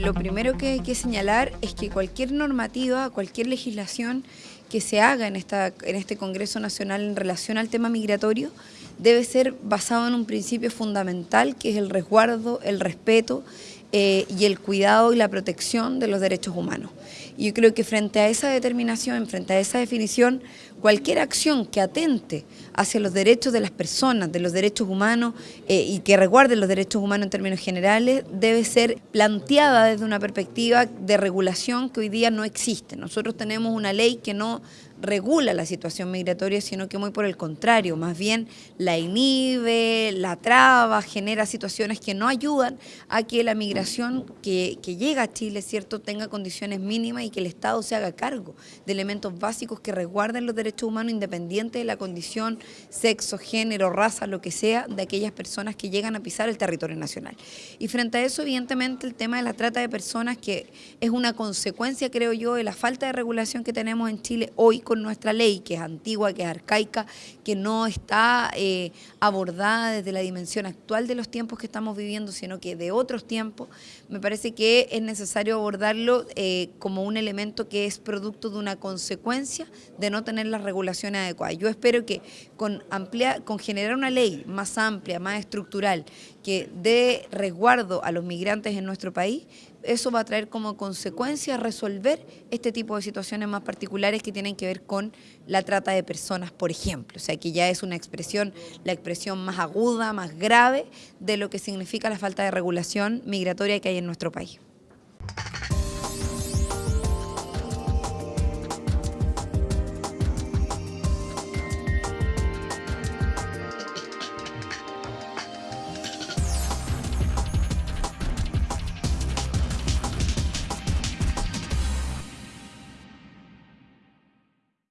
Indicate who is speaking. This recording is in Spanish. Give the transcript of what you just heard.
Speaker 1: lo primero que hay que señalar es que cualquier normativa, cualquier legislación que se haga en, esta, en este Congreso Nacional en relación al tema migratorio debe ser basado en un principio fundamental que es el resguardo, el respeto eh, y el cuidado y la protección de los derechos humanos. Y yo creo que frente a esa determinación, frente a esa definición, cualquier acción que atente hacia los derechos de las personas, de los derechos humanos eh, y que resguarde los derechos humanos en términos generales, debe ser planteada desde una perspectiva de regulación que hoy día no existe. Nosotros tenemos una ley que no regula la situación migratoria, sino que muy por el contrario, más bien la inhibe, la traba, genera situaciones que no ayudan a que la migración que, llega a Chile, ¿cierto?, tenga condiciones mínimas y que el Estado se haga cargo de elementos básicos que resguarden los derechos humanos independientes de la condición, sexo, género, raza, lo que sea, de aquellas personas que llegan a pisar el territorio nacional. Y frente a eso, evidentemente, el tema de la trata de personas, que es una consecuencia, creo yo, de la falta de regulación que tenemos en Chile hoy con nuestra ley, que es antigua, que es arcaica, que no está eh, abordada desde la dimensión actual de los tiempos que estamos viviendo, sino que de otros tiempos, me parece que es necesario abordarlo eh, como un elemento que es producto de una consecuencia de no tener las regulaciones adecuadas. Yo espero que con, amplia, con generar una ley más amplia, más estructural, que dé resguardo a los migrantes en nuestro país, eso va a traer como consecuencia resolver este tipo de situaciones más particulares que tienen que ver con la trata de personas, por ejemplo. O sea, que ya es una expresión, la expresión más aguda, más grave de lo que significa la falta de regulación migratoria que hay en nuestro país.